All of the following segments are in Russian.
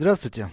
Здравствуйте,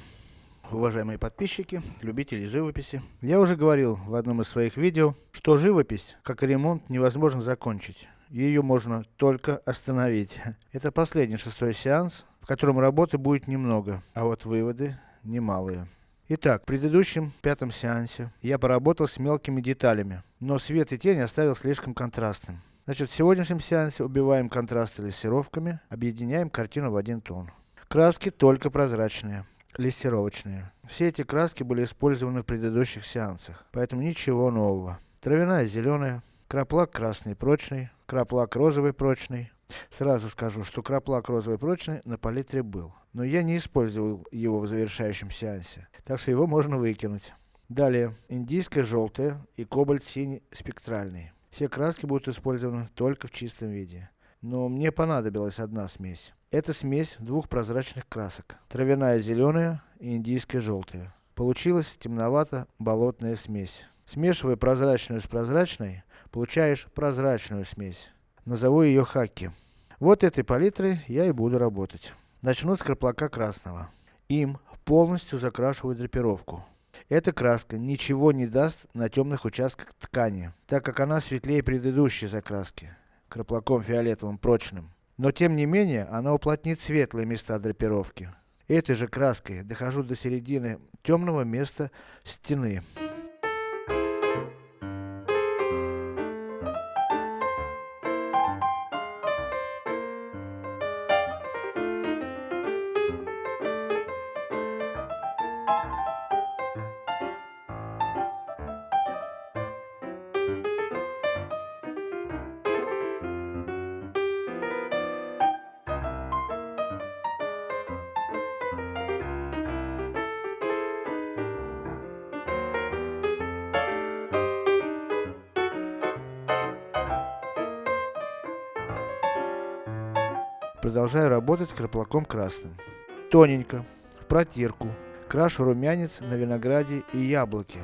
уважаемые подписчики, любители живописи. Я уже говорил в одном из своих видео, что живопись, как и ремонт, невозможно закончить. Ее можно только остановить. Это последний шестой сеанс, в котором работы будет немного, а вот выводы немалые. Итак, в предыдущем, пятом сеансе, я поработал с мелкими деталями, но свет и тень оставил слишком контрастным. Значит, в сегодняшнем сеансе убиваем контрасты лессировками, объединяем картину в один тон. Краски только прозрачные, лессировочные. Все эти краски были использованы в предыдущих сеансах, поэтому ничего нового. Травяная зеленая, краплак красный прочный, краплак розовый прочный. Сразу скажу, что краплак розовый прочный на палитре был, но я не использовал его в завершающем сеансе, так что его можно выкинуть. Далее, индийское желтое и кобальт синий спектральный. Все краски будут использованы только в чистом виде. Но мне понадобилась одна смесь. Это смесь двух прозрачных красок. Травяная зеленая и индийская желтая. Получилась темновато-болотная смесь. Смешивая прозрачную с прозрачной, получаешь прозрачную смесь. Назову ее хаки. Вот этой палитрой я и буду работать. Начну с краплака красного. Им полностью закрашиваю драпировку. Эта краска ничего не даст на темных участках ткани, так как она светлее предыдущей закраски, краплаком фиолетовым прочным. Но тем не менее, она уплотнит светлые места драпировки. Этой же краской дохожу до середины темного места стены. Продолжаю работать краплаком красным. Тоненько, в протирку, крашу румянец на винограде и яблоке.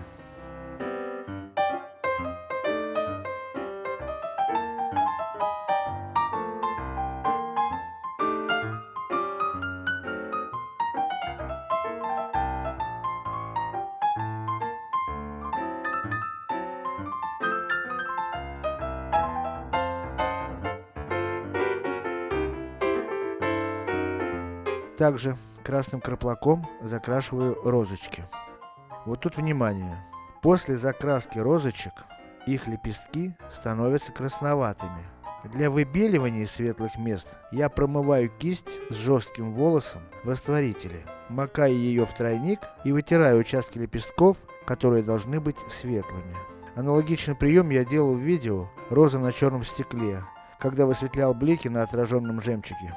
Также красным краплаком закрашиваю розочки. Вот тут внимание. После закраски розочек, их лепестки становятся красноватыми. Для выбеливания светлых мест, я промываю кисть с жестким волосом в растворителе. Макаю ее в тройник и вытираю участки лепестков, которые должны быть светлыми. Аналогичный прием я делал в видео «Роза на черном стекле», когда высветлял блики на отраженном жемчуге.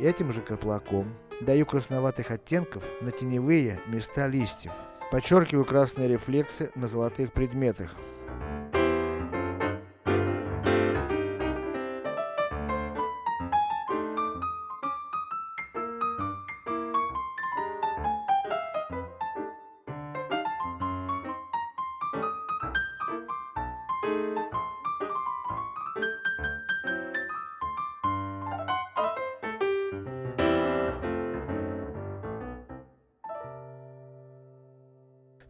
Этим же краплаком даю красноватых оттенков на теневые места листьев. Подчеркиваю красные рефлексы на золотых предметах.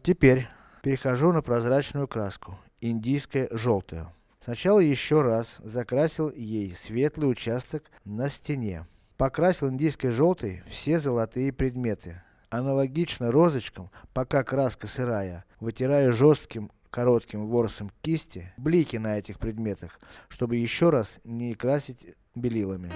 Теперь, перехожу на прозрачную краску, индийская желтая. Сначала еще раз закрасил ей светлый участок на стене. Покрасил индийской желтой все золотые предметы. Аналогично розочкам, пока краска сырая, вытираю жестким коротким ворсом кисти блики на этих предметах, чтобы еще раз не красить белилами.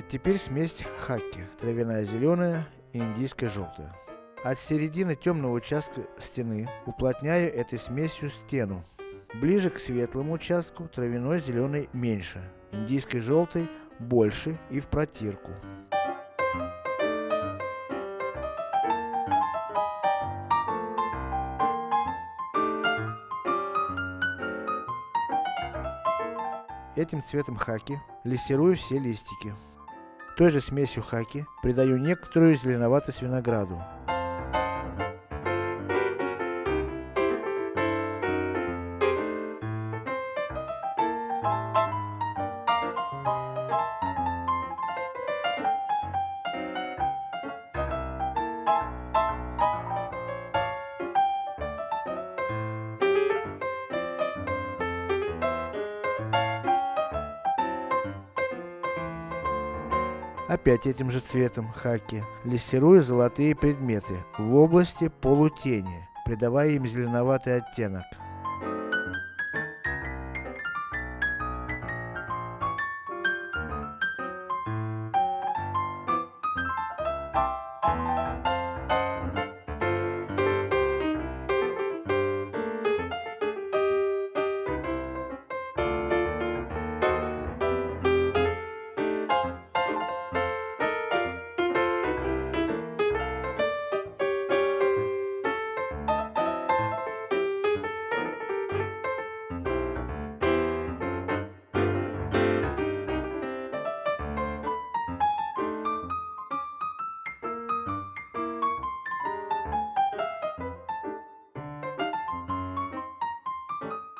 Теперь смесь хаки, травяная зеленая и индийская желтая. От середины темного участка стены уплотняю этой смесью стену. Ближе к светлому участку травяной зеленый меньше, индийской желтой больше и в протирку. Этим цветом хаки лессирую все листики. Той же смесью хаки придаю некоторую зеленоватость винограду. Опять этим же цветом хаки лессирую золотые предметы в области полутени, придавая им зеленоватый оттенок.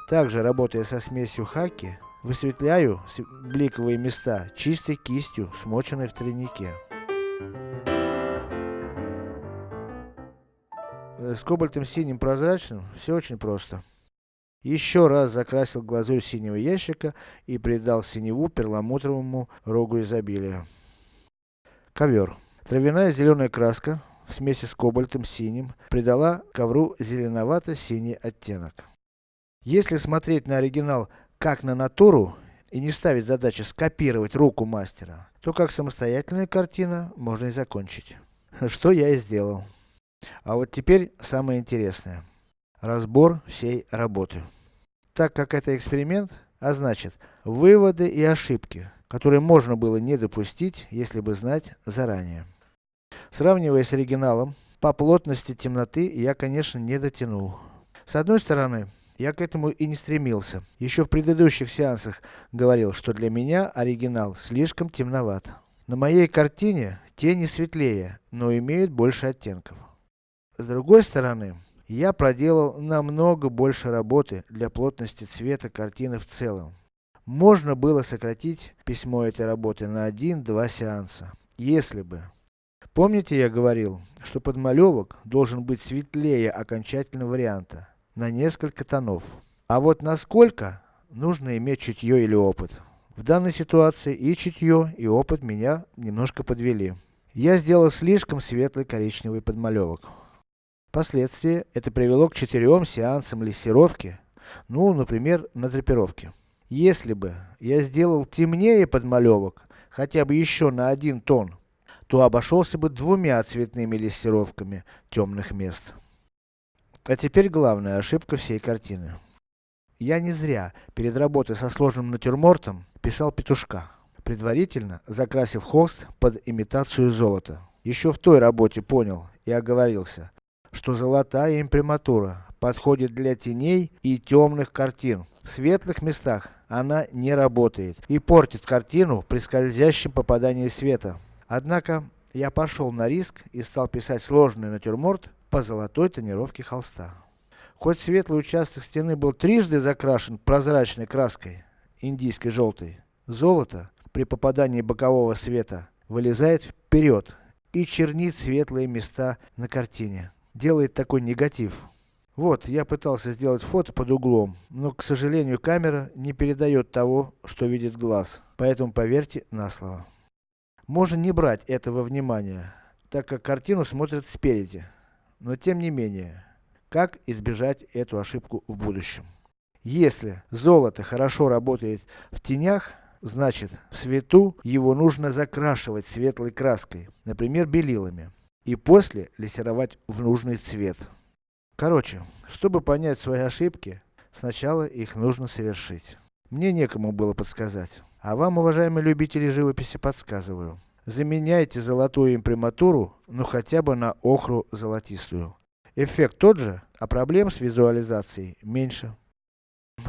Также, работая со смесью хаки, высветляю бликовые места чистой кистью, смоченной в тройнике. Э, с кобальтом синим прозрачным все очень просто. Еще раз закрасил глазурь синего ящика и придал синеву перламутровому рогу изобилия. Ковер. Травяная зеленая краска в смеси с кобальтом синим придала ковру зеленовато-синий оттенок. Если смотреть на оригинал как на натуру и не ставить задачи скопировать руку мастера, то как самостоятельная картина можно и закончить. Что я и сделал. А вот теперь самое интересное. Разбор всей работы. Так как это эксперимент, а значит, выводы и ошибки, которые можно было не допустить, если бы знать заранее. Сравнивая с оригиналом, по плотности темноты я конечно не дотянул. С одной стороны, я к этому и не стремился. Еще в предыдущих сеансах говорил, что для меня оригинал слишком темноват. На моей картине тени светлее, но имеют больше оттенков. С другой стороны, я проделал намного больше работы для плотности цвета картины в целом. Можно было сократить письмо этой работы на один-два сеанса, если бы. Помните я говорил, что подмалевок должен быть светлее окончательного варианта на несколько тонов. А вот насколько, нужно иметь чутье или опыт. В данной ситуации и чутье, и опыт меня немножко подвели. Я сделал слишком светлый коричневый подмалевок. Впоследствии это привело к четырем сеансам лессировки, ну, например, на драпировке. Если бы я сделал темнее подмалевок, хотя бы еще на один тон, то обошелся бы двумя цветными лессировками темных мест. А теперь главная ошибка всей картины. Я не зря, перед работой со сложным натюрмортом, писал петушка, предварительно закрасив холст под имитацию золота. Еще в той работе понял и оговорился, что золотая имприматура подходит для теней и темных картин. В светлых местах она не работает и портит картину при скользящем попадании света. Однако, я пошел на риск и стал писать сложный натюрморт по золотой тонировке холста. Хоть светлый участок стены был трижды закрашен прозрачной краской, индийской желтой, золото, при попадании бокового света, вылезает вперед и чернит светлые места на картине. Делает такой негатив. Вот, я пытался сделать фото под углом, но, к сожалению, камера не передает того, что видит глаз. Поэтому поверьте на слово. Можно не брать этого внимания, так как картину смотрят спереди. Но тем не менее, как избежать эту ошибку в будущем? Если золото хорошо работает в тенях, значит, в свету его нужно закрашивать светлой краской, например, белилами. И после лессировать в нужный цвет. Короче, чтобы понять свои ошибки, сначала их нужно совершить. Мне некому было подсказать. А вам, уважаемые любители живописи, подсказываю. Заменяйте золотую имприматуру, ну хотя бы на охру золотистую. Эффект тот же, а проблем с визуализацией меньше.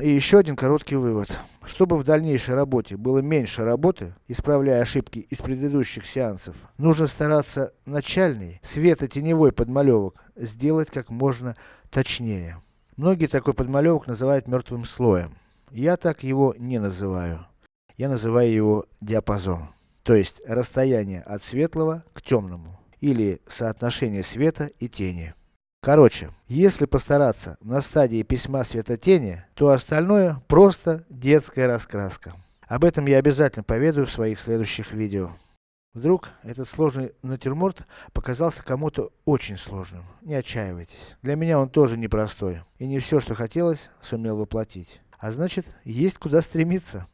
И еще один короткий вывод. Чтобы в дальнейшей работе было меньше работы, исправляя ошибки из предыдущих сеансов, нужно стараться начальный, светотеневой подмалевок сделать как можно точнее. Многие такой подмалевок называют мертвым слоем. Я так его не называю. Я называю его диапазон. То есть, расстояние от светлого к темному. Или соотношение света и тени. Короче, если постараться на стадии письма светотени, то остальное просто детская раскраска. Об этом я обязательно поведаю в своих следующих видео. Вдруг этот сложный натюрморт показался кому-то очень сложным. Не отчаивайтесь. Для меня он тоже непростой. И не все, что хотелось, сумел воплотить. А значит, есть куда стремиться.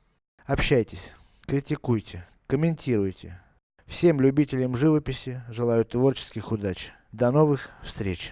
Общайтесь, критикуйте, комментируйте. Всем любителям живописи желаю творческих удач. До новых встреч!